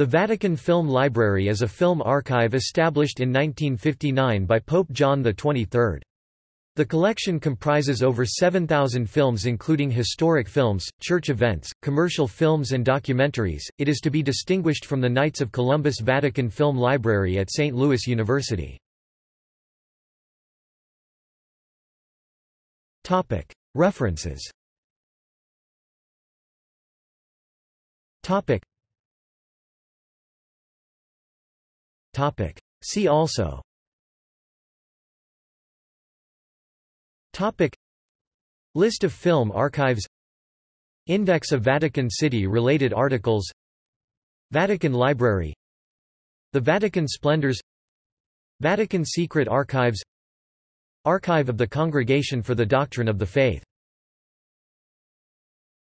The Vatican Film Library is a film archive established in 1959 by Pope John XXIII. The collection comprises over 7,000 films including historic films, church events, commercial films and documentaries. It is to be distinguished from the Knights of Columbus Vatican Film Library at St. Louis University. Topic: References. Topic. Topic. See also. Topic. List of film archives. Index of Vatican City related articles. Vatican Library. The Vatican Splendors. Vatican Secret Archives. Archive of the Congregation for the Doctrine of the Faith